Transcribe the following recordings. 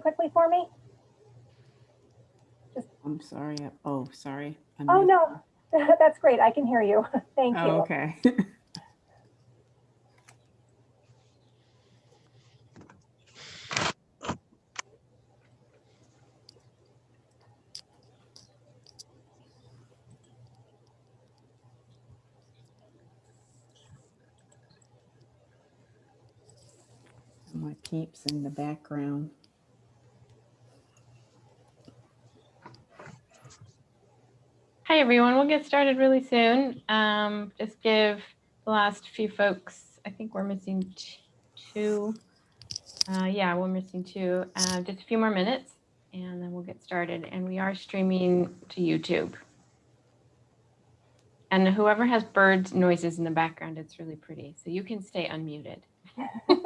quickly for me? Just... I'm sorry. Oh, sorry. I Oh, no, that's great. I can hear you. Thank Oh, you. okay. My peeps in the background. Hi, everyone. We'll get started really soon. Um, just give the last few folks, I think we're missing two. Uh, yeah, we're missing two. Uh, just a few more minutes and then we'll get started. And we are streaming to YouTube. And whoever has birds noises in the background, it's really pretty. So you can stay unmuted.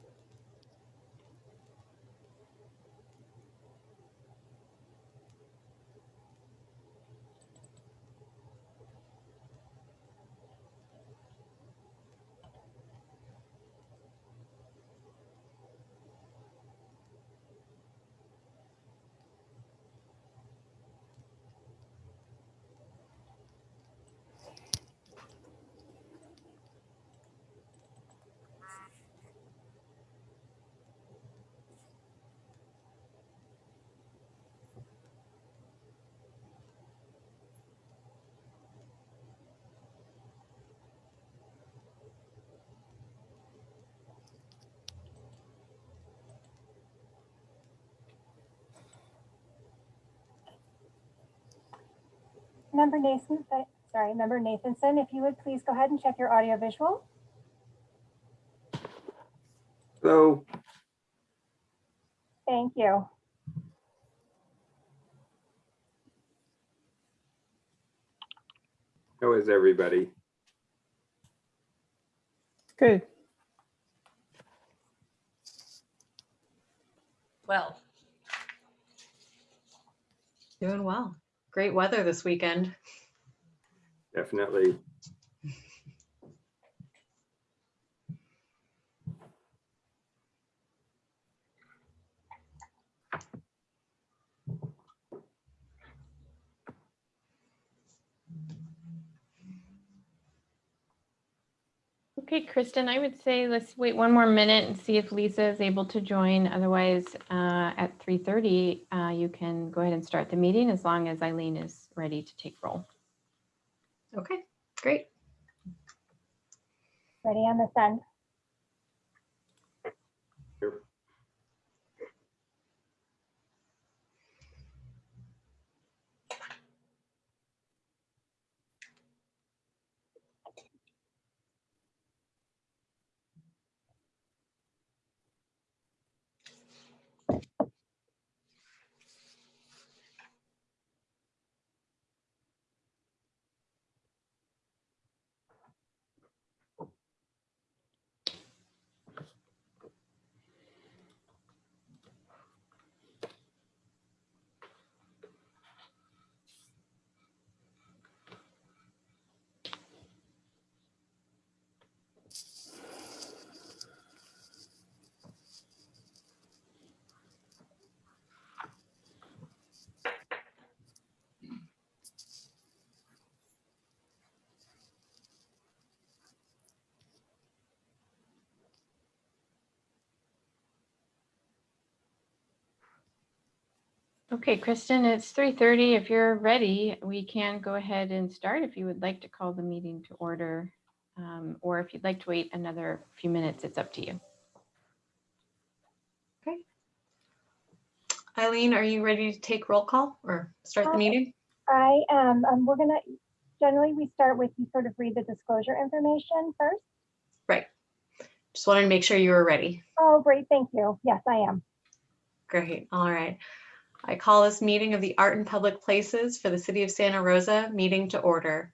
Member Nathan, uh, sorry, Member Nathanson, if you would please go ahead and check your audio visual. Hello, Thank you. how is everybody? Good. Well. Doing well. Great weather this weekend. Definitely. Okay, Kristen, I would say let's wait one more minute and see if Lisa is able to join. Otherwise, uh, at 3:30, uh, you can go ahead and start the meeting as long as Eileen is ready to take roll. Okay, great. Ready on this end. Okay, Kristen, it's 3:30. If you're ready, we can go ahead and start if you would like to call the meeting to order. um, Or if you'd like to wait another few minutes, it's up to you. Okay. Eileen, are you ready to take roll call or start the meeting? I am, um, we're gonna, generally, we start with you sort of read the disclosure information first. Right. Just wanted to make sure you were ready. Oh, great, thank you. Yes, I am. Great. All right. I call this meeting of the Art in Public Places for the City of Santa Rosa meeting to order.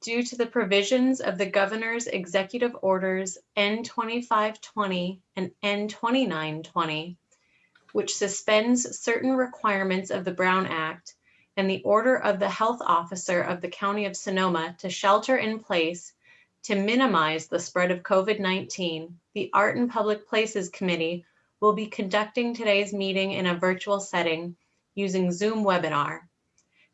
Due to the provisions of the Governor's Executive Orders N 2520 and N 2920, which suspends certain requirements of the Brown Act and the order of the Health Officer of the County of Sonoma to shelter in place to minimize the spread of COVID-19, the Art in Public Places Committee will be conducting today's meeting in a virtual setting using Zoom webinar.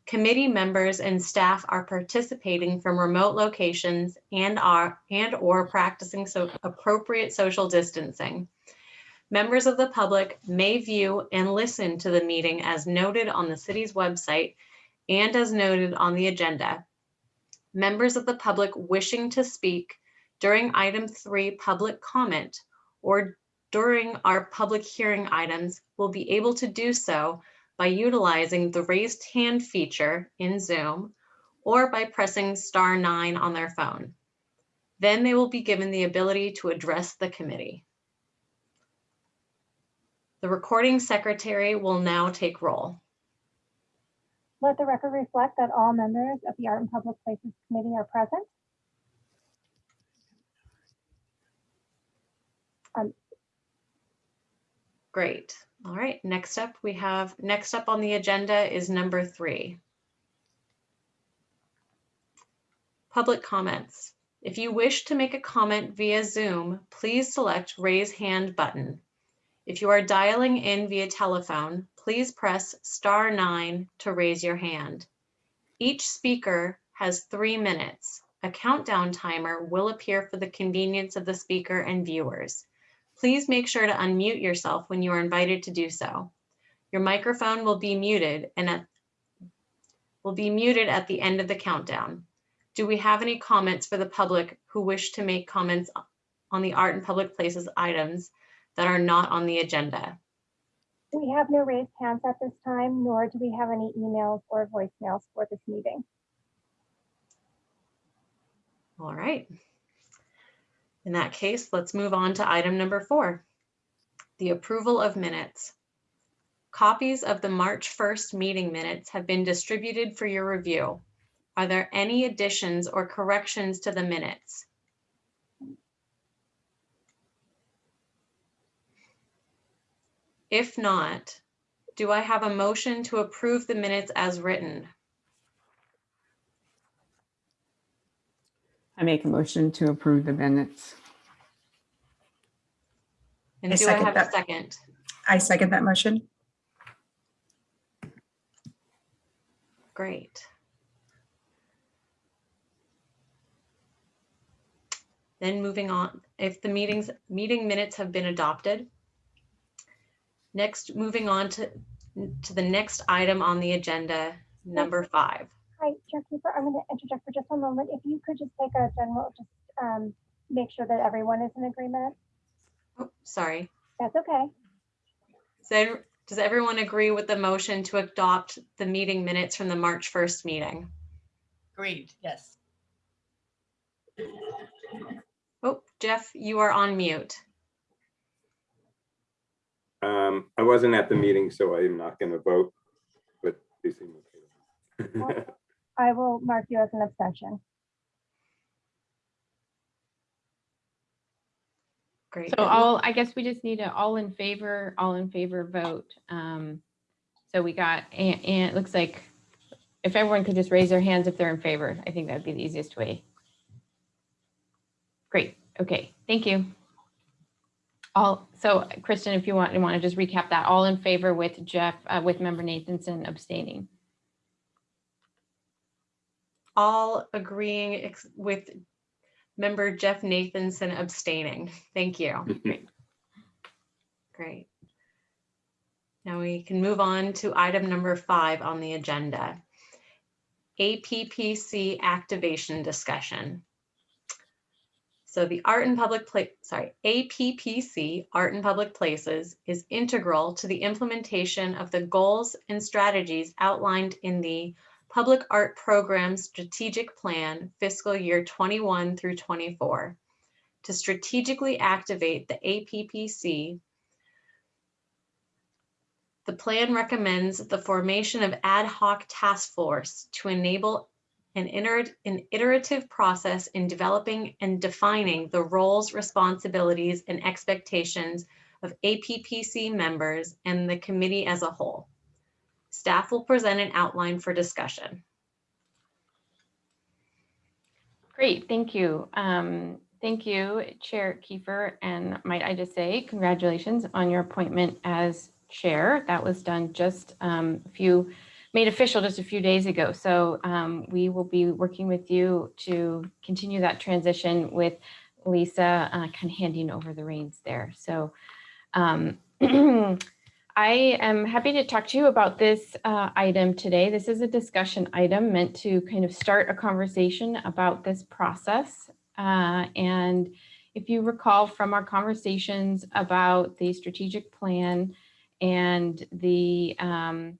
Committee members and staff are participating from remote locations and are and or practicing so appropriate social distancing. Members of the public may view and listen to the meeting as noted on the city's website and as noted on the agenda. Members of the public wishing to speak during item three, public comment, or during our public hearing items will be able to do so by utilizing the raised hand feature in Zoom or by pressing star nine on their phone. Then they will be given the ability to address the committee. The recording secretary will now take roll. Let the record reflect that all members of the Art and Public Places Committee are present. Um, Great. All right, next up, we have, next up on the agenda is number three. Public comments. If you wish to make a comment via Zoom, please select raise hand button. If you are dialing in via telephone, please press star nine to raise your hand. Each speaker has three minutes. A countdown timer will appear for the convenience of the speaker and viewers. Please make sure to unmute yourself when you are invited to do so. Your microphone will be muted and at, will be muted at the end of the countdown. Do we have any comments for the public who wish to make comments on the art and public places items that are not on the agenda? We have no raised hands at this time, nor do we have any emails or voicemails for this meeting. All right. In that case, let's move on to item number four, the approval of minutes. Copies of the March 1st meeting minutes have been distributed for your review. Are there any additions or corrections to the minutes? If not, do I have a motion to approve the minutes as written? I make a motion to approve the minutes. And I do I second have a that. second? I second that motion. Great. Then moving on, if the meetings, meeting minutes have been adopted. Next, moving on to, to the next item on the agenda, number five. Hi, Chair Cooper, I'm going to interject for just a moment. If you could just take a general, just um, make sure that everyone is in agreement. Oh, sorry. That's okay. So does everyone agree with the motion to adopt the meeting minutes from the March 1st meeting? Agreed, yes. Oh, Jeff, you are on mute. Um, I wasn't at the meeting, so I am not going to vote, but they seem okay. I will mark you as an abstention. Great. So all, I guess we just need a all in favor, all in favor vote. Um, So we got, and, and it looks like if everyone could just raise their hands if they're in favor, I think that'd be the easiest way. Great, okay, thank you. All, so Kristen, if you want, you want to just recap that, all in favor with Jeff, uh, with member Nathanson abstaining. All agreeing with member Jeff Nathanson abstaining. Thank you. Great. Now we can move on to item number five on the agenda. APPC activation discussion. So the Art in Public Place, sorry, APPC, Art in Public Places, is integral to the implementation of the goals and strategies outlined in the Public Art Program Strategic Plan fiscal year 21 through 24. To strategically activate the APPC, the plan recommends the formation of ad hoc task force to enable an an iterative process in developing and defining the roles, responsibilities, and expectations of APPC members and the committee as a whole. Staff will present an outline for discussion. Great, thank you. Um, Thank you, Chair Kiefer, and might I just say congratulations on your appointment as chair. That was done just um, a few, made official just a few days ago. So um, we will be working with you to continue that transition with Lisa uh, kind of handing over the reins there. So um, I am happy to talk to you about this uh, item today. This is a discussion item meant to kind of start a conversation about this process. Uh, and if you recall from our conversations about the strategic plan and the um,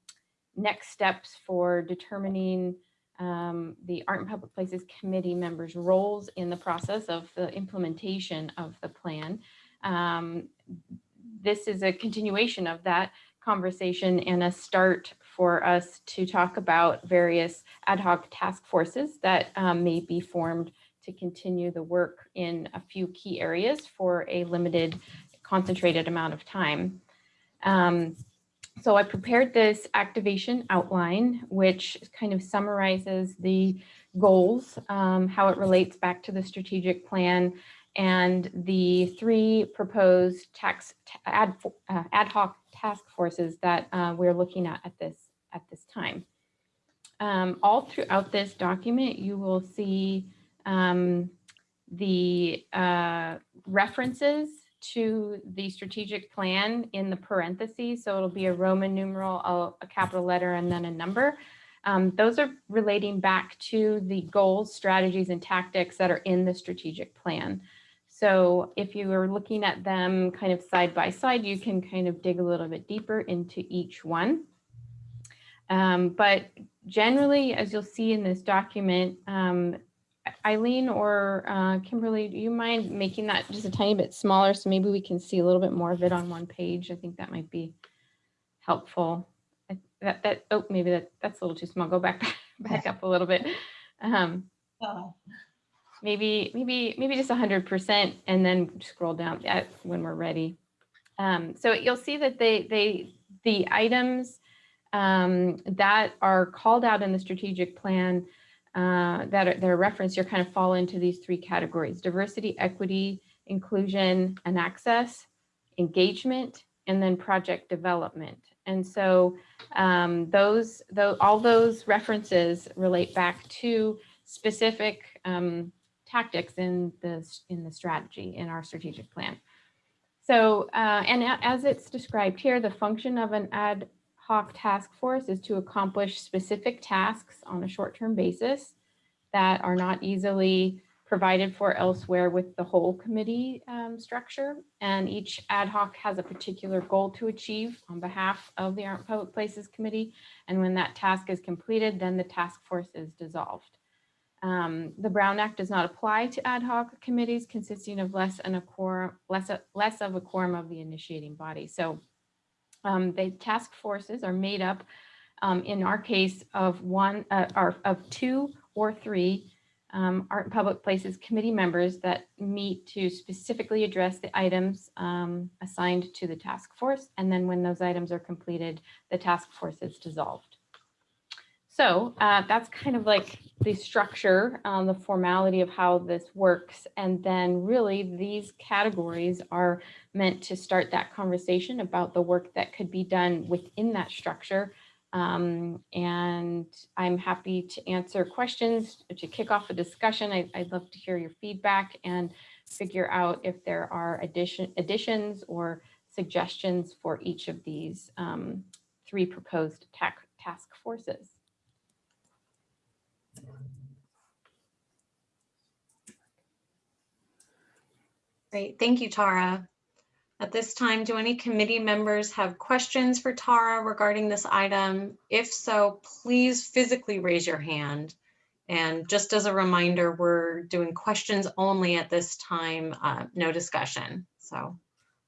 next steps for determining um, the Art and Public Places Committee members' roles in the process of the implementation of the plan. Um, this is a continuation of that conversation and a start for us to talk about various ad hoc task forces that um, may be formed to continue the work in a few key areas for a limited concentrated amount of time. Um, so I prepared this activation outline, which kind of summarizes the goals, um, how it relates back to the strategic plan, and the three proposed tax ad, uh, ad hoc task forces that uh, we're looking at at this at this time. Um, all throughout this document, you will see um, the uh, references to the strategic plan in the parentheses. So it'll be a Roman numeral, a, capital letter, and then a number. Um, those are relating back to the goals, strategies, and tactics that are in the strategic plan. So if you are looking at them kind of side by side, you can kind of dig a little bit deeper into each one. Um, but generally, as you'll see in this document, um, Eileen or uh, Kimberly, do you mind making that just a tiny bit smaller so maybe we can see a little bit more of it on one page? I think that might be helpful. That, that, oh, maybe that, that's a little too small. Go back, back up a little bit. Um, Oh, maybe, maybe, maybe just hundred percent and then scroll down at when we're ready. Um, so you'll see that they, they, the items um, that are called out in the strategic plan uh, that are, that are referenced here kind of fall into these three categories, diversity, equity, inclusion, and access, engagement, and then project development. And so um, those, those, all those references relate back to specific um, tactics in the, in the strategy, in our strategic plan. So, uh, and as it's described here, the function of an ad hoc task force is to accomplish specific tasks on a short-term basis that are not easily provided for elsewhere with the whole committee um, structure. And each ad hoc has a particular goal to achieve on behalf of the Art Public Places Committee. And when that task is completed, then the task force is dissolved. Um, the Brown Act does not apply to ad hoc committees consisting of less a quorum, less, less of a quorum of the initiating body. So um, the task forces are made up, um, in our case, of one, uh, or of two or three um, Art and Public Places Committee members that meet to specifically address the items um, assigned to the task force. And then when those items are completed, the task force is dissolved. So uh, that's kind of like the structure, um, the formality of how this works. And then really these categories are meant to start that conversation about the work that could be done within that structure. Um, and I'm happy to answer questions to kick off a discussion. I, I'd love to hear your feedback and figure out if there are addition, additions or suggestions for each of these um, three proposed task forces. Great, thank you, Tara. At this time, do any committee members have questions for Tara regarding this item? If so, please physically raise your hand. And just as a reminder, we're doing questions only at this time, uh, no discussion. So,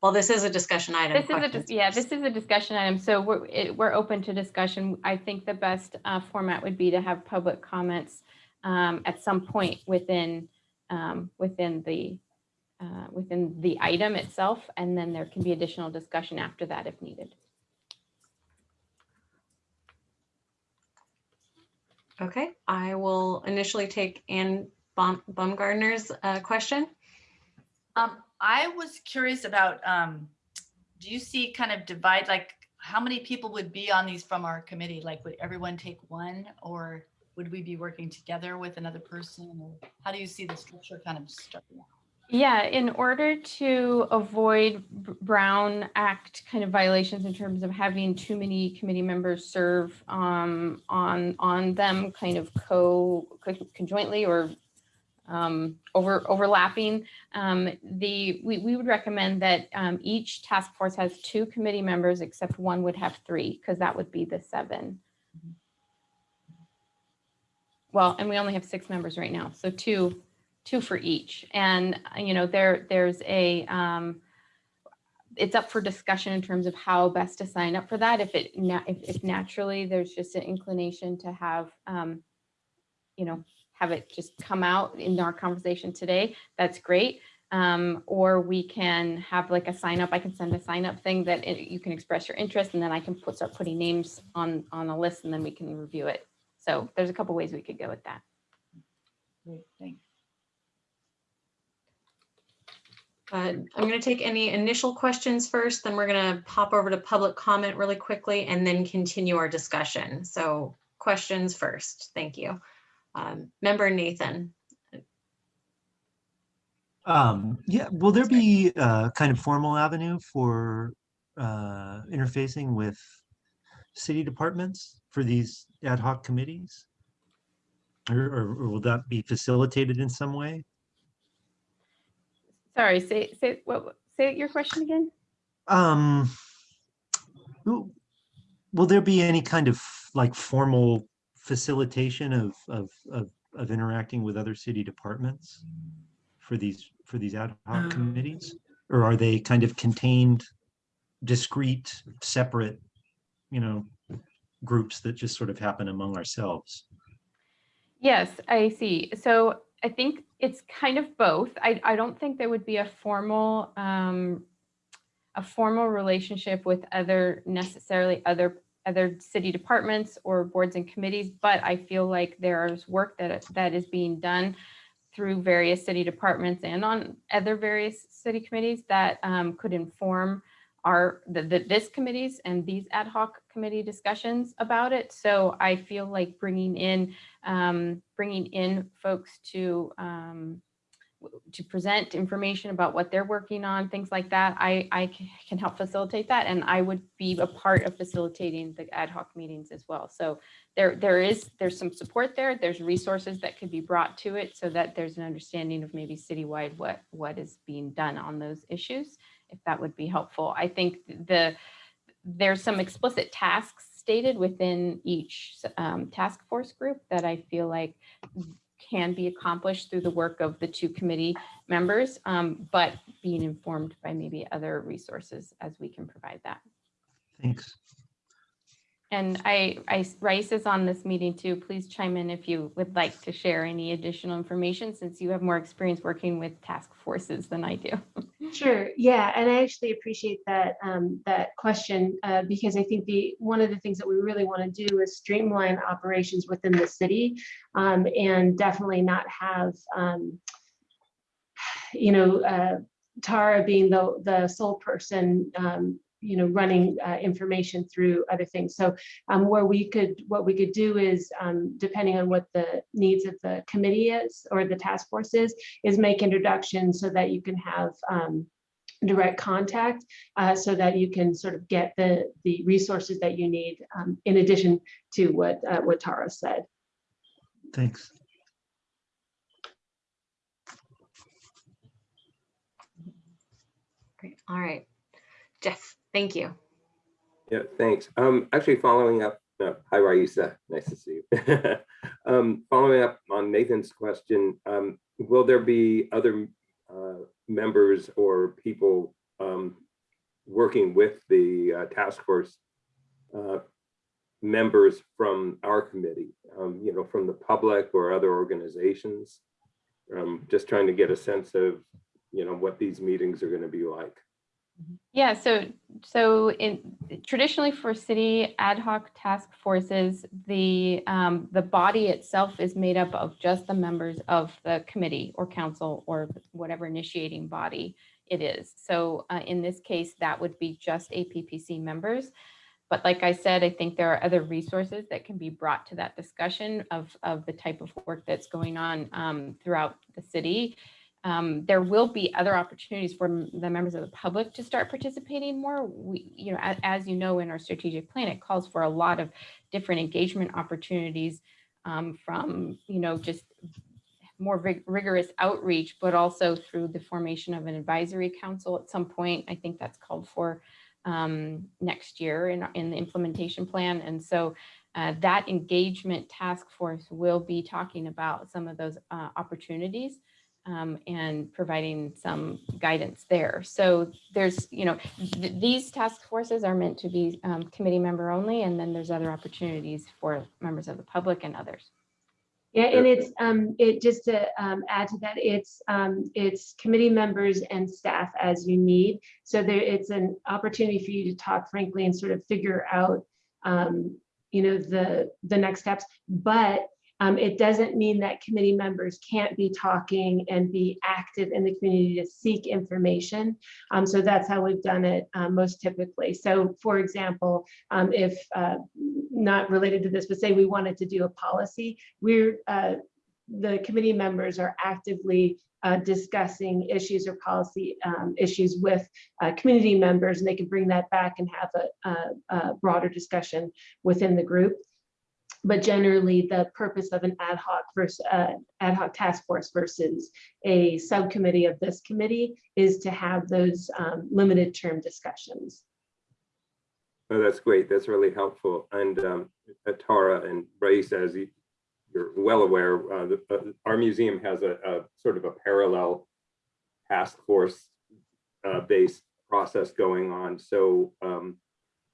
well, this is a discussion item. This is a, yeah, this is a discussion item, so we're, it- we're open to discussion. I think the best uh, format would be to have public comments um, at some point within, um, within the, uh, within the item itself, and then there can be additional discussion after that if needed. Okay, I will initially take Ann Baum- Baumgartner's uh, question. Um, I was curious about, um, do you see kind of divide, like, how many people would be on these from our committee? Like, would everyone take one or would we be working together with another person? Or how do you see the structure kind of starting out? Yeah, in order to avoid Brown Act kind of violations in terms of having too many committee members serve um, on, on them kind of co, co- conjointly or um, over, overlapping, um, the, we, we would recommend that um, each task force has two committee members, except one would have three, because that would be the seven. Well, and we only have six members right now, so two, two for each. And, uh, you know, there, there's a, um, it's up for discussion in terms of how best to sign up for that. If it, if, if naturally there's just an inclination to have, um, you know, have it just come out in our conversation today, that's great. Um, or we can have like a sign up, I can send a sign up thing that it- you can express your interest and then I can put, start putting names on, on a list and then we can review it. So there's a couple ways we could go with that. Great, thanks. Uh, I'm going to take any initial questions first, then we're going to pop over to public comment really quickly and then continue our discussion. So questions first. Thank you. Um, Member Nathan. Um, yeah, will there be a kind of formal avenue for uh, interfacing with city departments for these ad hoc committees? Or, or or will that be facilitated in some way? Sorry, say, say, what, say your question again? Um, will will there be any kind of like formal facilitation of, of, of, of interacting with other city departments for these, for these ad hoc committees? Or are they kind of contained, discrete, separate, you know, groups that just sort of happen among ourselves? Yes, I see. So I think it's kind of both. I, I don't think there would be a formal, um, a formal relationship with other necessarily other other city departments or boards and committees, but I feel like there's work that that is being done through various city departments and on other various city committees that um, could inform our the, the, this committees and these ad hoc committee discussions about it. So I feel like bringing in um, bringing in folks to um, to present information about what they're working on, things like that. I, I can help facilitate that, and I would be a part of facilitating the ad hoc meetings as well. So there, there is there's some support there. There's resources that could be brought to it so that there's an understanding of maybe citywide what what is being done on those issues. If that would be helpful, I think the there's some explicit tasks stated within each um, task force group that I feel like can be accomplished through the work of the two committee members, um, but being informed by maybe other resources as we can provide that. Thanks. And I, I, Raisa is on this meeting too. Please chime in if you would like to share any additional information since you have more experience working with task forces than I do. Sure, yeah, and I actually appreciate that, um, that question, uh, because I think the, one of the things that we really want to do is streamline operations within the city, um, and definitely not have, um, you know, uh, Tara being the, the sole person, um, you know, running, uh, information through other things. So, um, where we could, what we could do is, um, depending on what the needs of the committee is, or the task force is, is make introductions so that you can have, um, direct contact uh, so that you can sort of get the, the resources that you need um, in addition to what, uh, what Tara said. Thanks. Great. All right. Jeff, thank you. Yeah, thanks. Um, actually following up, hi Raisa, nice to see you. Um, following up on Nathan's question, um, will there be other uh, members or people um, working with the uh, task force uh, members from our committee, um, you know, from the public or other organizations? Um, just trying to get a sense of, you know, what these meetings are going to be like. Yeah, so so in traditionally for city ad hoc task forces, the um, the body itself is made up of just the members of the committee or council or whatever initiating body it is. So uh, in this case, that would be just APPC members. But like I said, I think there are other resources that can be brought to that discussion of of the type of work that's going on um, throughout the city. Um, there will be other opportunities for the members of the public to start participating more. We, you know, as, as you know, in our strategic plan, it calls for a lot of different engagement opportunities um, from, you know, just more rig- rigorous outreach, but also through the formation of an advisory council at some point. I think that's called for um, next year in, in the implementation plan. And so uh, that engagement task force will be talking about some of those uh, opportunities um, and providing some guidance there. So there's, you know, th- these task forces are meant to be um, committee member only, and then there's other opportunities for members of the public and others. Yeah, and it's, um, it, just to, um, add to that, it's, um, it's committee members and staff as you need. So there, it's an opportunity for you to talk frankly and sort of figure out, um, you know, the, the next steps. But, um, it doesn't mean that committee members can't be talking and be active in the community to seek information. Um, so that's how we've done it, uh, most typically. So for example, um, if, uh, not related to this, but say we wanted to do a policy, we're, uh, the committee members are actively uh, discussing issues or policy um, issues with uh, community members, and they can bring that back and have a, a, a broader discussion within the group. But generally, the purpose of an ad hoc versus uh, ad hoc task force versus a subcommittee of this committee is to have those um, limited term discussions. Oh, that's great. That's really helpful. And um, Tara and Raisa, as you- you're well aware, uh, the- uh, our museum has a, a sort of a parallel task force uh, based process going on. So um,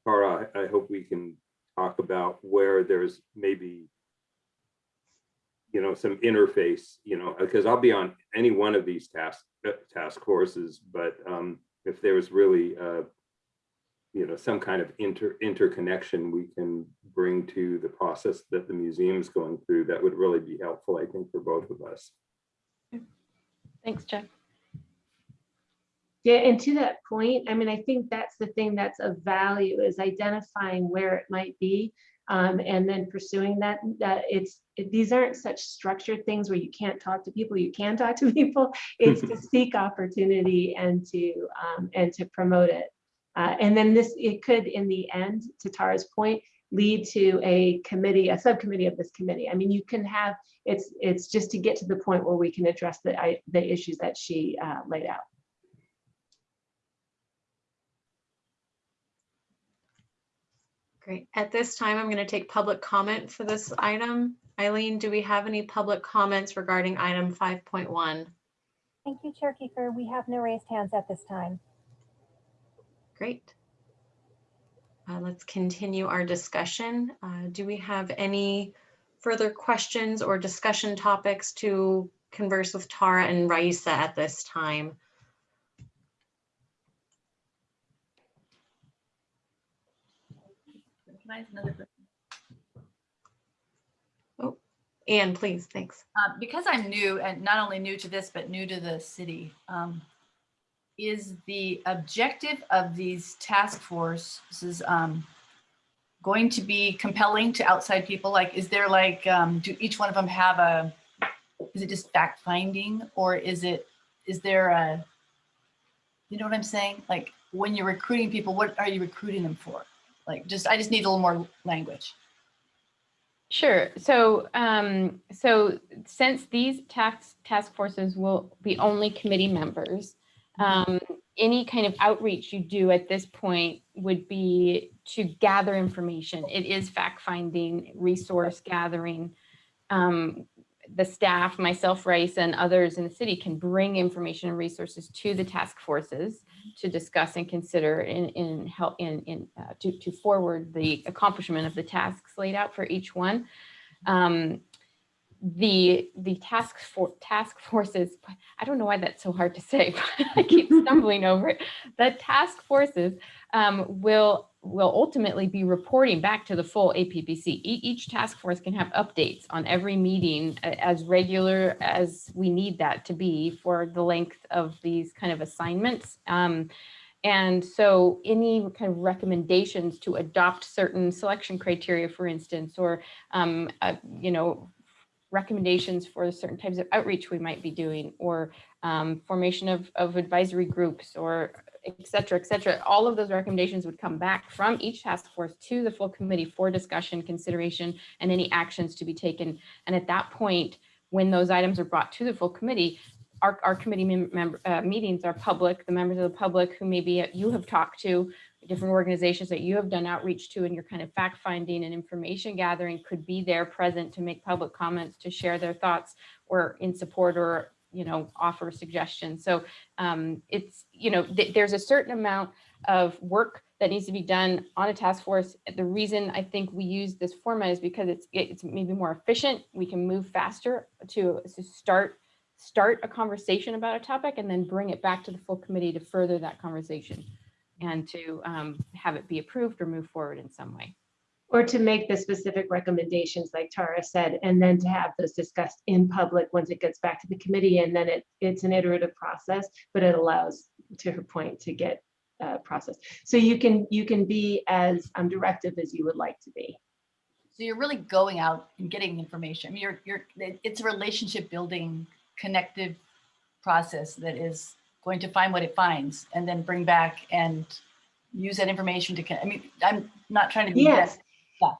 Tara, I hope we can talk about where there's maybe you know, some interface, you know, because I'll be on any one of these task uh, task forces, but um, if there's really uh, you know, some kind of inter interconnection we can bring to the process that the museum's going through, that would really be helpful, I think, for both of us. Thanks, Jeff. Yeah, and to that point, I mean, I think that's the thing that's of value is identifying where it might be. Um, and then pursuing that, that it's, it- these aren't such structured things where you can't talk to people, you can talk to people. It's to seek opportunity and to, um, and to promote it. Uh, and then this, it could, in the end, to Tara's point, lead to a committee, a subcommittee of this committee. I mean, you can have, it's, it's just to get to the point where we can address the, I, the issues that she, uh, laid out. Great. At this time, I'm going to take public comment for this item. Eileen, do we have any public comments regarding item 5.1? Thank you, Chair Kiefer. We have no raised hands at this time. Great. Uh, Let's continue our discussion. Uh, Do we have any further questions or discussion topics to converse with Tara and Raisa at this time? Can I ask another question? Anne, please, thanks. Uh, because I'm new and not only new to this, but new to the city, um, is the objective of these task forces um, going to be compelling to outside people? Like, is there like, um, do each one of them have a, is it just fact finding or is it, is there a, You know what I'm saying? Like, when you're recruiting people, what are you recruiting them for? Like, just, I just need a little more language. Sure. So, um, so since these task task forces will be only committee members, um, any kind of outreach you do at this point would be to gather information. It is fact finding, resource gathering. Um, the staff, myself, Raisa, and others in the city can bring information and resources to the task forces to discuss and consider in, in help in, in uh, to, to forward the accomplishment of the tasks laid out for each one. Um, the the task for task forces i don't know why that's so hard to say but i keep stumbling over it the task forces um, will will ultimately be reporting back to the full APPC. E- each task force can have updates on every meeting as regular as we need that to be for the length of these kind of assignments um, and so any kind of recommendations to adopt certain selection criteria for instance or um, uh, you know recommendations for certain types of outreach we might be doing or um, formation of, of advisory groups or et cetera, et cetera. All of those recommendations would come back from each task force to the full committee for discussion, consideration, and any actions to be taken. And at that point, when those items are brought to the full committee, our, our committee mem- member, uh, meetings are public. The members of the public who maybe you have talked to, different organizations that you have done outreach to and your kind of fact finding and information gathering could be there present to make public comments, to share their thoughts or in support or, you know, offer suggestions. So um, it's, you know, th- there's a certain amount of work that needs to be done on a task force. The reason I think we use this format is because it's, it's maybe more efficient. We can move faster to, to start start a conversation about a topic and then bring it back to the full committee to further that conversation and to um, have it be approved or move forward in some way. Or to make the specific recommendations, like Tara said, and then to have those discussed in public once it gets back to the committee. And then it, it's an iterative process, but it allows, to her point, to get uh, processed. So you can, you can be as um, directive as you would like to be. So you're really going out and getting information. I mean, You're, you're, it's a relationship building, connective process that is going to find what it finds and then bring back and use that information to, I mean, I'm not trying to be. Yes. Yeah.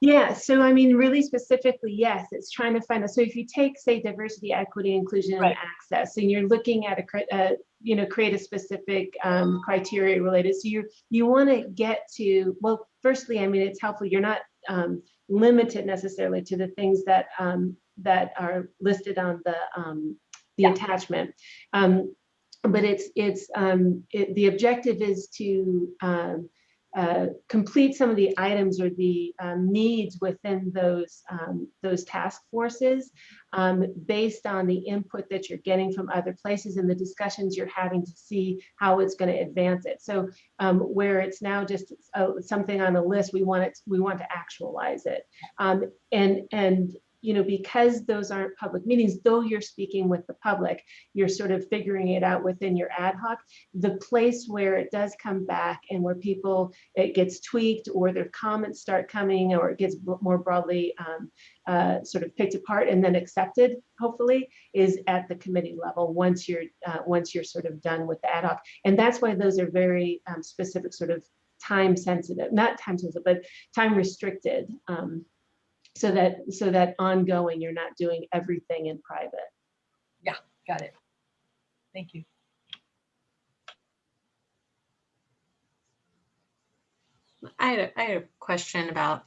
Yeah, so I mean, really specifically, yes, it's trying to find, a- so if you take, say, diversity, equity, inclusion, and access, and you're looking at a, cri- uh, you know, create a specific um, criteria related, so you, you want to get to, well, firstly, I mean, it's helpful, you're not um, limited necessarily to the things that, um, that are listed on the, um, the Yeah. attachment. Um, But it's, it's, um, it- the objective is to um, uh, complete some of the items or the um, needs within those um, those task forces um, based on the input that you're getting from other places and the discussions you're having to see how it's going to advance it. So um, where it's now just uh, something on a list, we want it we want to actualize it. And and you know because those aren't public meetings, though you're speaking with the public, you're sort of figuring it out within your ad hoc. The place where it does come back and where people it gets tweaked or their comments start coming or it gets more broadly um, uh, sort of picked apart and then accepted, hopefully, is at the committee level once you're uh, once you're sort of done with the ad hoc. And that's why those are very um, specific, sort of time sensitive, not time sensitive, but time restricted. Um, so that so that ongoing, you're not doing everything in private. Yeah, got it. Thank you. I had, a, I had a question about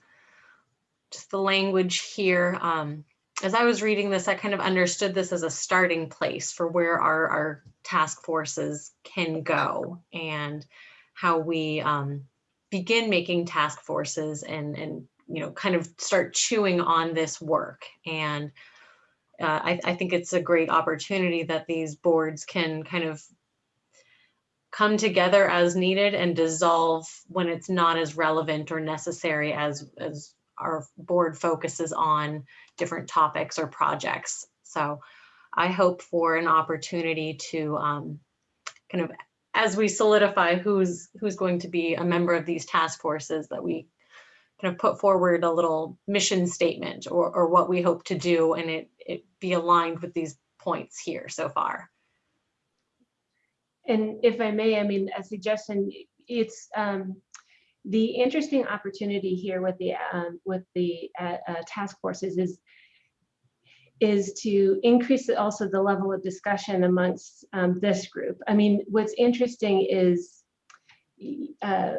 just the language here. Um, as I was reading this, I kind of understood this as a starting place for where our, our task forces can go and how we um, begin making task forces and, and, you know, kind of start chewing on this work. And uh, I, I think it's a great opportunity that these boards can kind of come together as needed and dissolve when it's not as relevant or necessary as as our board focuses on different topics or projects. So I hope for an opportunity to um, kind of as we solidify who's who's going to be a member of these task forces that we kind of put forward a little mission statement or, or what we hope to do and it, it be aligned with these points here so far. And if I may, I mean, a suggestion, it's um, the interesting opportunity here with the um, with the uh, uh, task forces is is to increase also the level of discussion amongst um, this group. I mean, what's interesting is uh,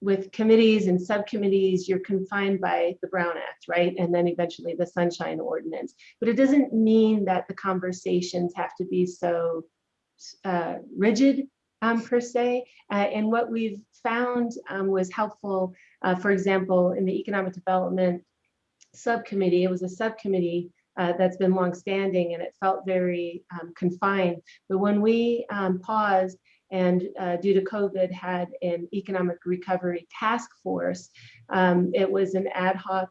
with committees and subcommittees, you're confined by the Brown Act, right? And then eventually the Sunshine Ordinance. But it doesn't mean that the conversations have to be so uh, rigid um, per se. Uh, and what we've found um, was helpful, uh, for example, in the Economic Development Subcommittee, it was a subcommittee uh, that's been longstanding and it felt very um, confined. But when we um, paused and uh, due to COVID had an economic recovery task force, um, it was an ad hoc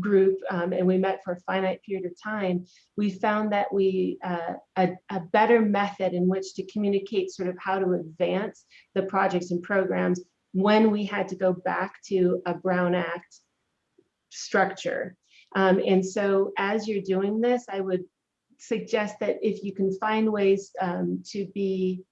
group um, and we met for a finite period of time, we found that we uh, a, a better method in which to communicate sort of how to advance the projects and programs when we had to go back to a Brown Act structure. Um, and so as you're doing this, I would suggest that if you can find ways um, to be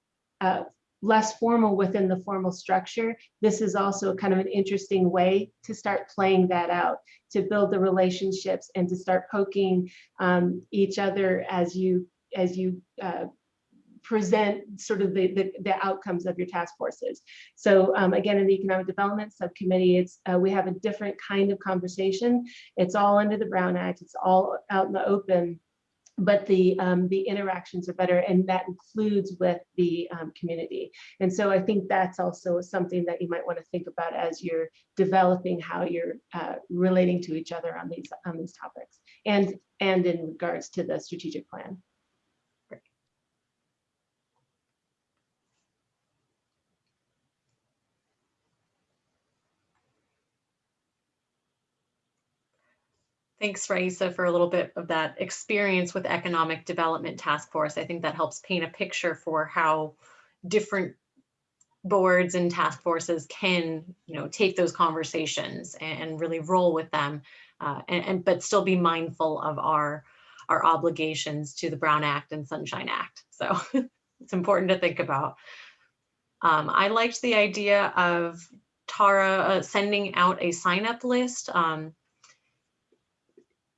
uh, less formal within the formal structure, this is also kind of an interesting way to start playing that out, to build the relationships and to start poking um, each other as you as you uh, present sort of the, the, the, outcomes of your task forces. So um, again, in the economic development subcommittee, it's uh, we have a different kind of conversation. It's all under the Brown Act. It's all out in the open, but the um, the interactions are better, and that includes with the um, community. And so I think that's also something that you might want to think about as you're developing how you're uh, relating to each other on these on these topics, and and in regards to the strategic plan. Thanks, Raisa, for a little bit of that experience with Economic Development Task Force. I think that helps paint a picture for how different boards and task forces can, you know, take those conversations and, really roll with them, uh, and, and but still be mindful of our our obligations to the Brown Act and Sunshine Act. So it's important to think about. Um, I liked the idea of Tara uh, sending out a sign up list. Um,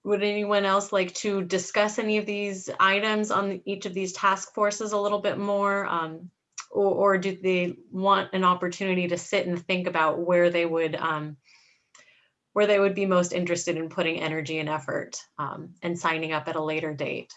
would anyone else like to discuss any of these items on each of these task forces a little bit more? Um, or, or, do they want an opportunity to sit and think about where they would um, where they would be most interested in putting energy and effort um, and signing up at a later date?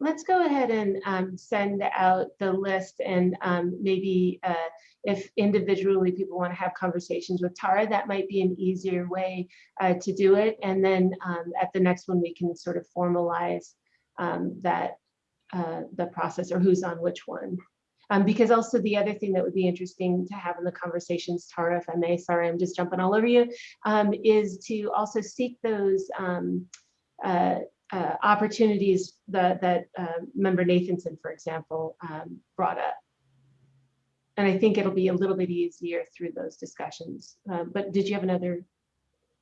Let's go ahead and um, send out the list and um, maybe uh, if individually people want to have conversations with Tara, that might be an easier way uh, to do it. And then um, at the next one, we can sort of formalize um, that uh, the process or who's on which one. Um, because also the other thing that would be interesting to have in the conversations, Tara, if I may, sorry, I'm just jumping all over you, um, is to also seek those uh, uh, opportunities that, that uh, member Nathanson, for example, um, brought up. And I think it'll be a little bit easier through those discussions. Uh, but did you have another?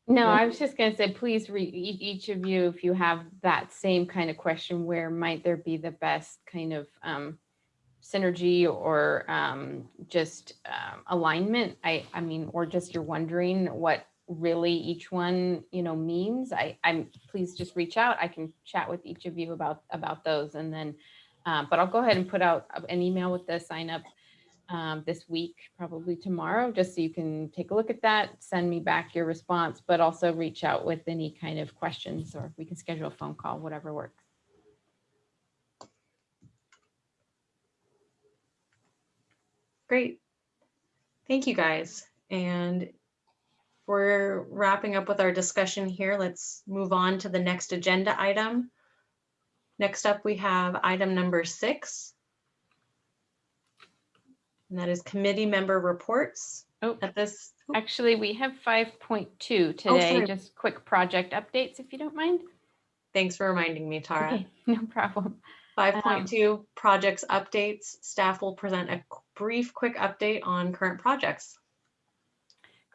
No, I was just going to say, please read each of you, if you have that same kind of question, where might there be the best kind of um, synergy or um, just um, alignment? I, I mean, or just you're wondering what really each one, you know, means, I, I'm, please just reach out. I can chat with each of you about, about those and then, um, but I'll go ahead and put out an email with the sign up um, this week, probably tomorrow, just so you can take a look at that, send me back your response, but also reach out with any kind of questions or we can schedule a phone call, whatever works. Great. Thank you guys. And we're wrapping up with our discussion here. Let's move on to the next agenda item. Next up, we have item number six. And that is committee member reports. Oh, At this, oh. actually, we have 5.2 today, sorry. just quick project updates, if you don't mind. thanks for reminding me, Tara. Okay, no problem. 5.2 um, projects updates. Staff will present a brief, quick update on current projects.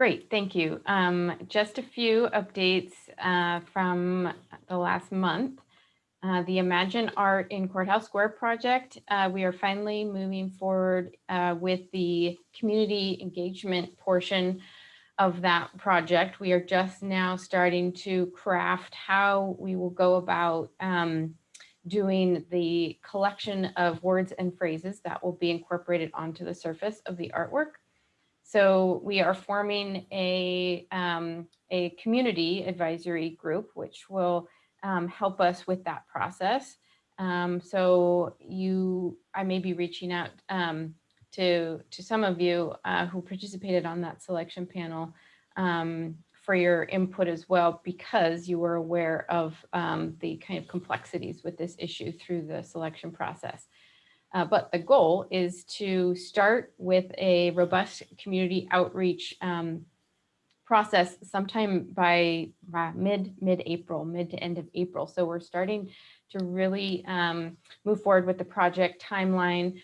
Great, thank you. Um, just a few updates uh, from the last month. Uh, the Imagine Art in Courthouse Square project, uh, we are finally moving forward uh, with the community engagement portion of that project. We are just now starting to craft how we will go about um, doing the collection of words and phrases that will be incorporated onto the surface of the artwork. So we are forming a, um, a community advisory group, which will um, help us with that process. Um, so you, I may be reaching out um, to, to some of you uh, who participated on that selection panel um, for your input as well, because you were aware of the kind of complexities with this issue through the selection process. Uh, but the goal is to start with a robust community outreach um, process sometime by uh, mid mid April, mid to end of April. So we're starting to really um, move forward with the project timeline.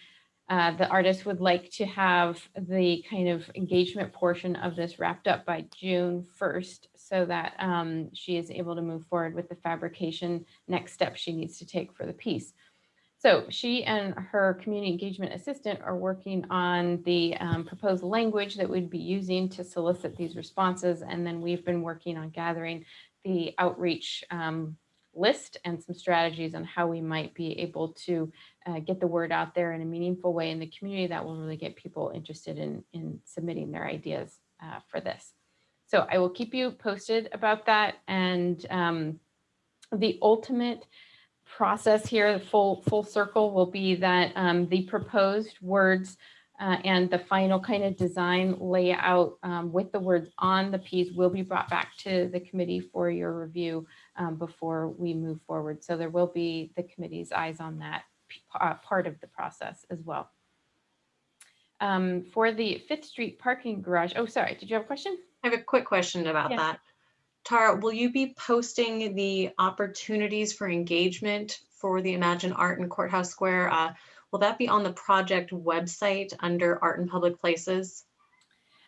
Uh, the artist would like to have the kind of engagement portion of this wrapped up by June 1st so that um, she is able to move forward with the fabrication next step she needs to take for the piece. So she and her community engagement assistant are working on the um, proposed language that we'd be using to solicit these responses. And then we've been working on gathering the outreach um, list and some strategies on how we might be able to uh, get the word out there in a meaningful way in the community that will really get people interested in, in submitting their ideas uh, for this. So I will keep you posted about that. And um, the ultimate process here, the full, full circle will be that um, the proposed words uh, and the final kind of design layout um, with the words on the piece will be brought back to the committee for your review um, before we move forward. So there will be the committee's eyes on that uh, part of the process as well. Um, for the Fifth Street parking garage, oh, sorry, did you have a question? I have a quick question about Yeah. that. Tara, will you be posting the opportunities for engagement for the Imagine Art in Courthouse Square? Uh, will that be on the project website under Art in Public Places?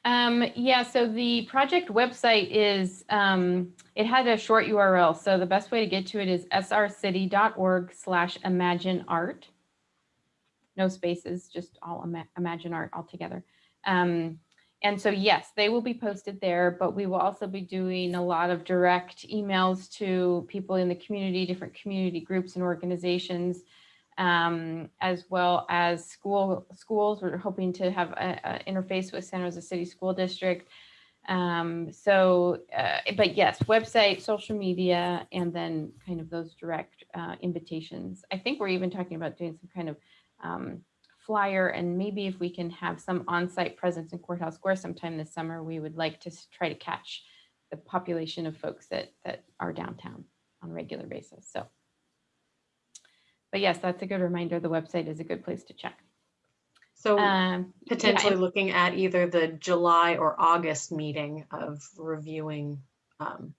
Um, yeah, so the project website is, um, it had a short URL. So the best way to get to it is srcity.org slash imagine art. No spaces, just all ima imagine art altogether. Um, and so, yes, they will be posted there, but we will also be doing a lot of direct emails to people in the community, different community groups and organizations, um, as well as school schools. We're hoping to have an interface with San Jose City School District. Um, so, uh, but yes, website, social media, and then kind of those direct uh, invitations. I think we're even talking about doing some kind of um, flyer and maybe if we can have some on-site presence in Courthouse Square sometime this summer, we would like to try to catch the population of folks that that are downtown on a regular basis. So, but yes, that's a good reminder. The website is a good place to check. So Um, potentially and- looking at either the July or August meeting of reviewing. um,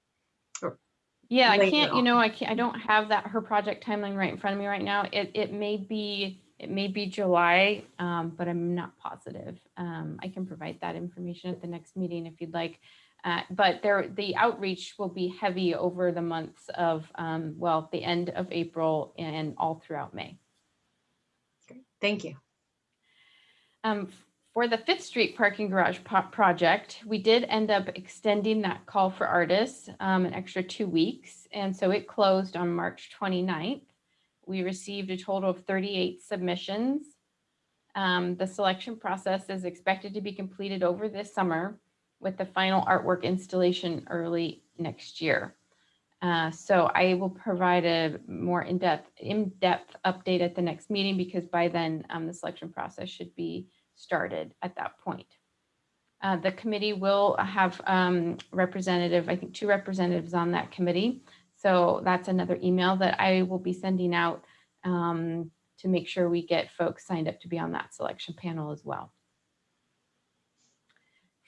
Yeah, I can't, you know, I can't, I don't have that, her project timeline right in front of me right now. It, it may be, it may be July, um, but I'm not positive. Um, I can provide that information at the next meeting if you'd like. Uh, but there, the outreach will be heavy over the months of, um, well, the end of April and all throughout May. Thank you. Um, for the Fifth Street parking garage project, we did end up extending that call for artists um, an extra two weeks. And so it closed on March 29th. We received a total of 38 submissions. Um, the selection process is expected to be completed over this summer with the final artwork installation early next year. Uh, so I will provide a more in-depth, in-depth update at the next meeting because by then um, the selection process should be started at that point. Uh, the committee will have um, representative, I think two representatives on that committee. So that's another email that I will be sending out um, to make sure we get folks signed up to be on that selection panel as well.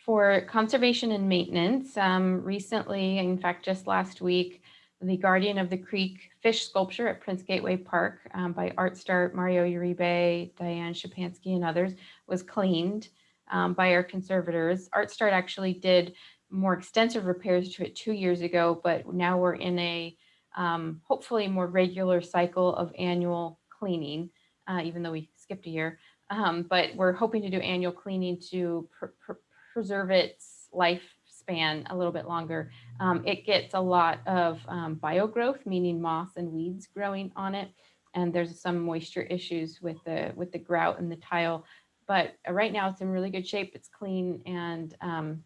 For conservation and maintenance, um, recently, in fact, just last week, the Guardian of the Creek fish sculpture at Prince Gateway Park um, by ArtStart, Mario Uribe, Diane Shapansky, and others was cleaned. um, by our conservators. ArtStart actually did more extensive repairs to it two years ago, but now we're in a um, hopefully more regular cycle of annual cleaning, uh, even though we skipped a year. Um, but we're hoping to do annual cleaning to pr- pr- preserve its lifespan a little bit longer. Um, it gets a lot of um, biogrowth, meaning moss and weeds growing on it. And there's some moisture issues with the with the grout and the tile. But uh, right now it's in really good shape. It's clean and um,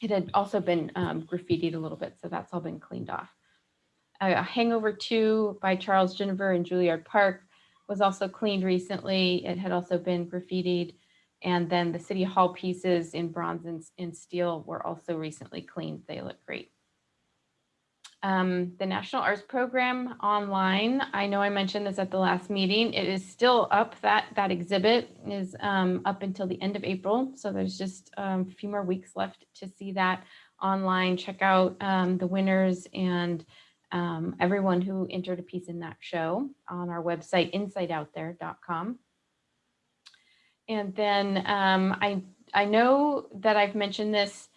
it had also been um, graffitied a little bit. So that's all been cleaned off. Uh, Hangover 2 by Charles Ginnever in Juilliard Park was also cleaned recently. It had also been graffitied. And then the City Hall pieces in bronze and, and steel were also recently cleaned. They look great. Um, the National Arts Program online, I know I mentioned this at the last meeting. It is still up. That, that exhibit is um, up until the end of April. So there's just um, a few more weeks left to see that online. Check out um, the winners and um, everyone who entered a piece in that show on our website, insideoutthere.com. And then um, I, I know that I've mentioned this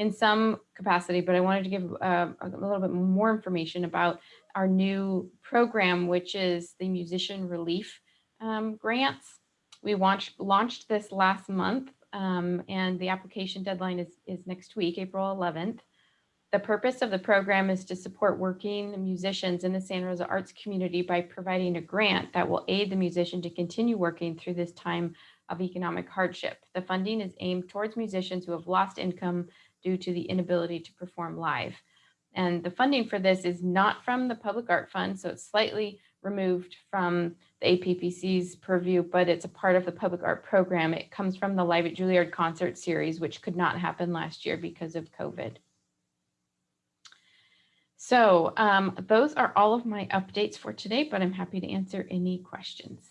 in some capacity, but I wanted to give uh, a little bit more information about our new program, which is the Musician Relief um, Grants. We launched, launched this last month um, and the application deadline is, is next week, April 11th. The purpose of the program is to support working musicians in the Santa Rosa arts community by providing a grant that will aid the musician to continue working through this time of economic hardship. The funding is aimed towards musicians who have lost income due to the inability to perform live. And the funding for this is not from the Public Art Fund, so it's slightly removed from the APPC's purview, but it's a part of the public art program. It comes from the Live at Juilliard concert series, which could not happen last year because of COVID. So um, those are all of my updates for today, but I'm happy to answer any questions.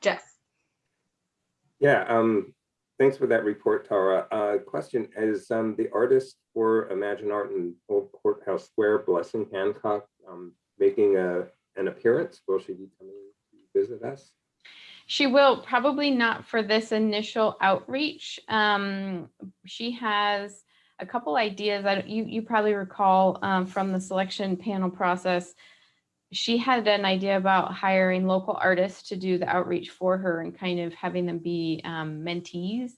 Jeff. Yeah, um, thanks for that report, Tara. Uh, question is, um, the artist for Imagine Art in Old Courthouse Square, Blessing Hancock, um, making a, an appearance? Will she be coming to visit us? She will probably not for this initial outreach. Um, she has a couple ideas. I you you probably recall um, from the selection panel process. She had an idea about hiring local artists to do the outreach for her and kind of having them be um, mentees.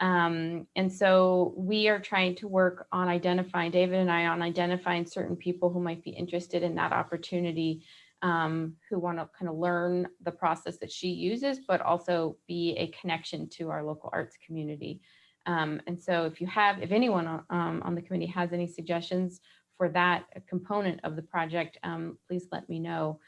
Um, and so we are trying to work on identifying, David and I, on identifying certain people who might be interested in that opportunity um, who want to kind of learn the process that she uses, but also be a connection to our local arts community. Um, and so if you have, if anyone um, on the committee has any suggestions for that component of the project, um, please let me know.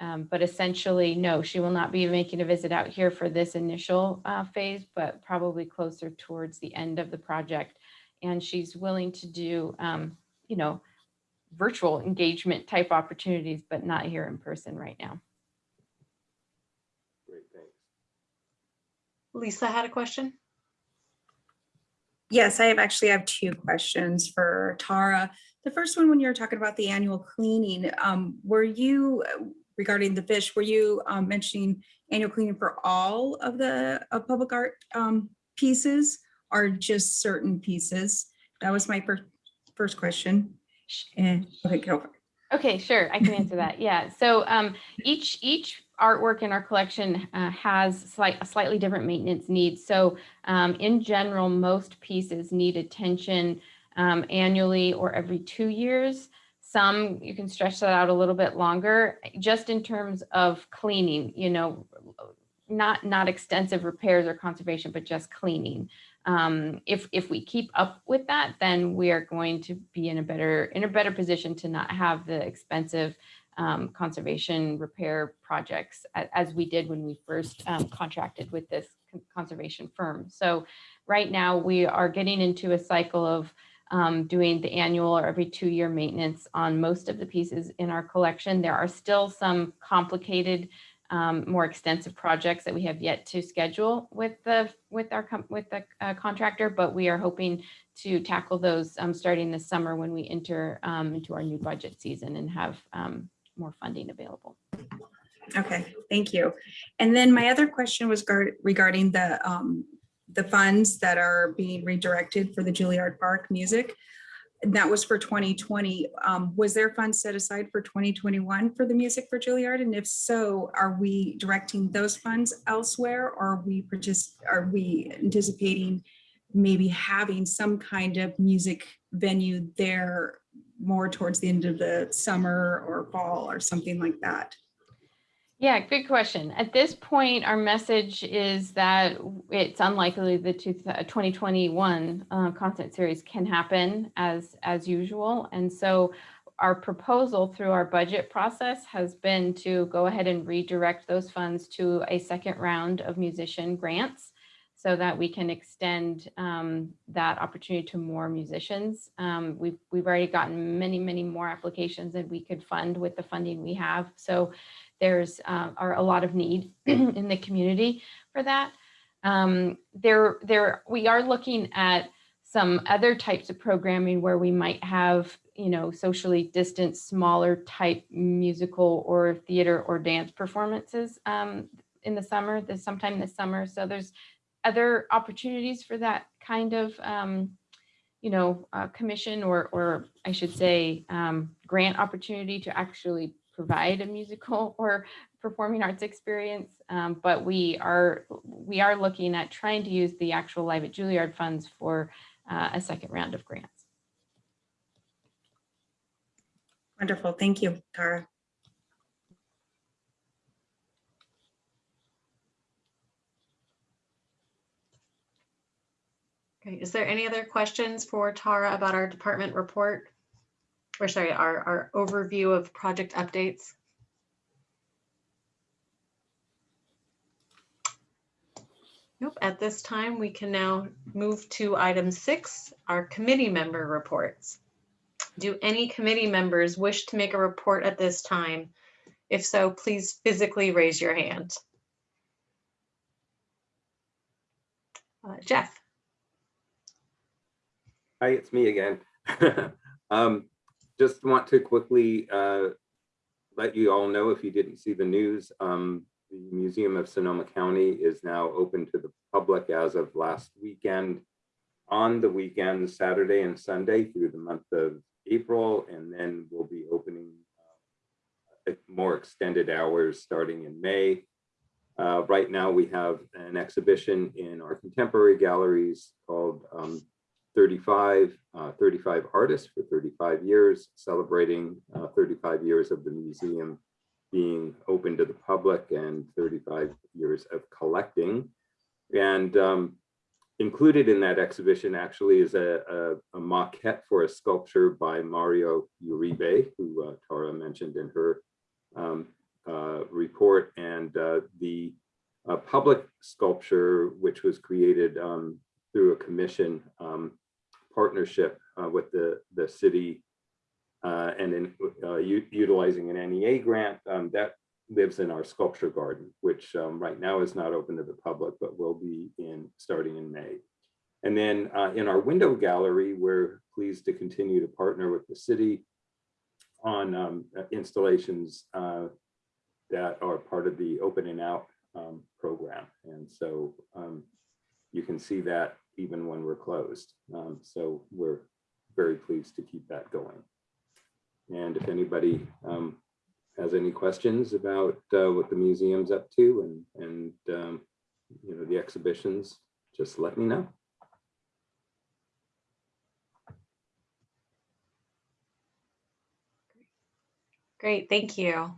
Um, but essentially, no, she will not be making a visit out here for this initial uh, phase, but probably closer towards the end of the project. And she's willing to do, um, you know, virtual engagement type opportunities, but not here in person right now. Great, thanks. Lisa had a question. Yes, I have actually have two questions for Tara. The first one, when you were talking about the annual cleaning, um, were you regarding the fish, were you um, mentioning annual cleaning for all of the public art um, pieces or just certain pieces? That was my first first question. And okay, go. Okay, sure, I can answer that. Yeah, so um, each each artwork in our collection uh, has slight, a slightly different maintenance needs. So um, in general, most pieces need attention um, annually or every two years. Some you can stretch that out a little bit longer, just in terms of cleaning. You know, not not extensive repairs or conservation, but just cleaning. Um, if if we keep up with that, then we are going to be in a better in a better position to not have the expensive um, conservation repair projects as we did when we first um, contracted with this conservation firm. So right now we are getting into a cycle of um, doing the annual or every two year maintenance on most of the pieces in our collection. There are still some complicated um, more extensive projects that we have yet to schedule with the with our with the uh, contractor, but we are hoping to tackle those um, starting this summer when we enter um, into our new budget season and have um, more funding available. Okay, thank you. And then my other question was regarding the, um, the funds that are being redirected for the Juilliard Park music. And That was for 2020. Um, was there funds set aside for 2021 for the music for Juilliard? And if so, are we directing those funds elsewhere? Or are we are we anticipating maybe having some kind of music venue there more towards the end of the summer or fall or something like that? Yeah, good question. At this point, our message is that it's unlikely the 2021 uh, concert series can happen as, as usual. And so our proposal through our budget process has been to go ahead and redirect those funds to a second round of musician grants so that we can extend um, that opportunity to more musicians. Um, We've, we've already gotten many, many more applications than we could fund with the funding we have. So there's uh, are a lot of need in the community for that. Um, there, there, we are looking at some other types of programming where we might have, you know, socially distant, smaller type musical or theater or dance performances um, in the summer, this sometime this summer. So there's other opportunities for that kind of, um, you know, uh, commission or, or I should say, um, grant opportunity to actually provide a musical or performing arts experience. Um, but we are we are looking at trying to use the actual Live at Juilliard funds for uh, a second round of grants. Wonderful. Thank you, Tara. Okay, is there any other questions for Tara about our department report? Or sorry, our, our overview of project updates? Nope, at this time, we can now move to item six, our committee member reports. Do any committee members wish to make a report at this time? If so, please physically raise your hand. Uh, Jeff? Hi, it's me again. um, just want to quickly uh, let you all know if you didn't see the news, um, the Museum of Sonoma County is now open to the public as of last weekend. On the weekend, Saturday and Sunday through the month of April, and then we'll be opening uh, more extended hours starting in May. Uh, right now, we have an exhibition in our contemporary galleries called um, 35, uh, 35 artists for 35 years, celebrating uh, 35 years of the museum being open to the public and 35 years of collecting. And um, included in that exhibition actually is a, a, a, maquette for a sculpture by Mario Uribe, who uh, Tara mentioned in her um, uh, report. And uh, the uh, public sculpture, which was created um, through a commission um, partnership uh, with the, the city uh, and in uh, utilizing an NEA grant um, that lives in our sculpture garden, which um, right now is not open to the public, but will be in starting in May. And then uh, in our window gallery, we're pleased to continue to partner with the city on um, installations uh, that are part of the open and out um, program. And so um, you can see that even when we're closed. Um, so we're very pleased to keep that going. And if anybody um, has any questions about uh, what the museum's up to and, and um, you know, the exhibitions, just let me know. Great, thank you.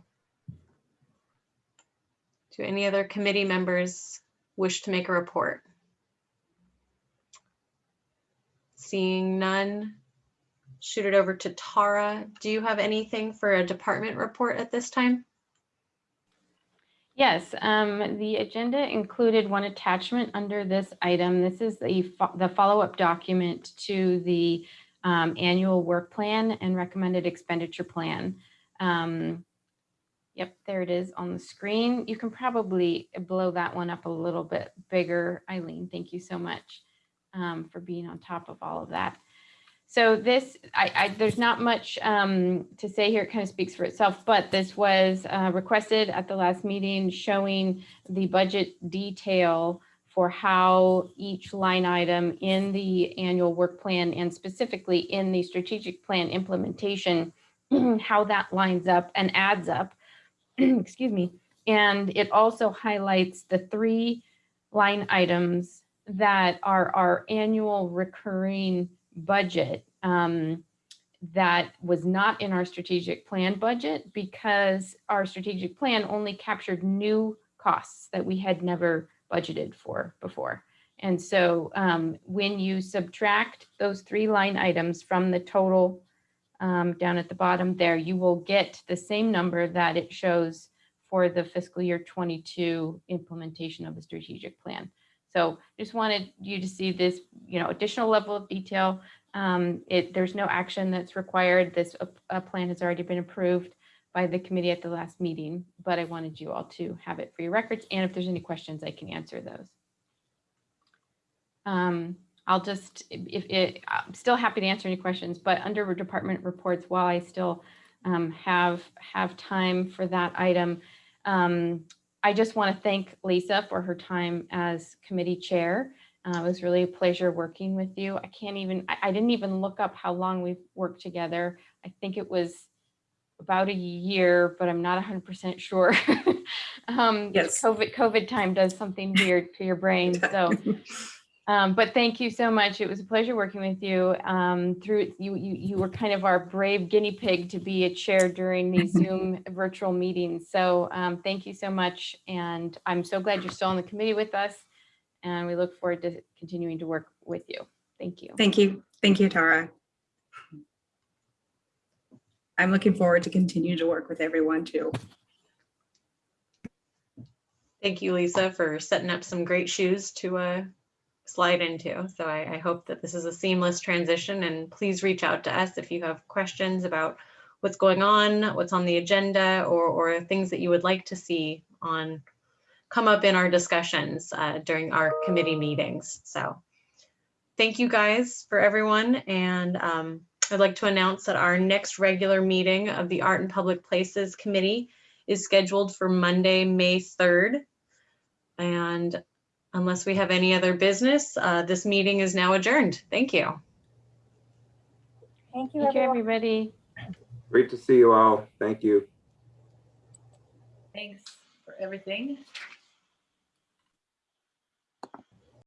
Do any other committee members wish to make a report? Seeing none, shoot it over to Tara. Do you have anything for a department report at this time? Yes, um, the agenda included one attachment under this item. This is the, fo- the follow-up document to the um, annual work plan and recommended expenditure plan. Um, Yep, there it is on the screen. You can probably blow that one up a little bit bigger. Eileen, thank you so much um, for being on top of all of that. So this, I, I, there's not much um, to say here. It kind of speaks for itself, but this was uh, requested at the last meeting showing the budget detail for how each line item in the annual work plan and specifically in the strategic plan implementation, how that lines up and adds up. Excuse me. And it also highlights the three line items that are our annual recurring budget um, that was not in our strategic plan budget because our strategic plan only captured new costs that we had never budgeted for before. And so um, when you subtract those three line items from the total um, down at the bottom there, you will get the same number that it shows for the fiscal year 22 implementation of the strategic plan. So just wanted you to see this, you know, additional level of detail. Um, it, there's no action that's required. This uh, plan has already been approved by the committee at the last meeting, but I wanted you all to have it for your records. And if there's any questions, I can answer those. Um, I'll just, if it, I'm still happy to answer any questions, but under department reports, while I still um, have, have time for that item, um, I just want to thank Lisa for her time as committee chair. Uh, it was really a pleasure working with you. I can't even, I, I didn't even look up how long we've worked together. I think it was about a year, but I'm not 100% sure. um, Yes. COVID, COVID time does something weird to your brain. So, um, but thank you so much. It was a pleasure working with you. Um, through you, you, you were kind of our brave guinea pig to be a chair during these Zoom virtual meetings. So um, thank you so much. And I'm so glad you're still on the committee with us. And we look forward to continuing to work with you. Thank you. Thank you. Thank you, Tara. I'm looking forward to continue to work with everyone too. Thank you, Lisa, for setting up some great shoes to uh, slide into. So I, I hope that this is a seamless transition and please reach out to us if you have questions about what's going on, what's on the agenda, or, or things that you would like to see on come up in our discussions uh, during our committee meetings. So thank you guys for everyone. And um, I'd like to announce that our next regular meeting of the Art in Public Places Committee is scheduled for Monday, May 3rd. And unless we have any other business, uh, this meeting is now adjourned. Thank you. Thank you, Thank you, everyone. everybody. Great to see you all. Thank you. Thanks for everything.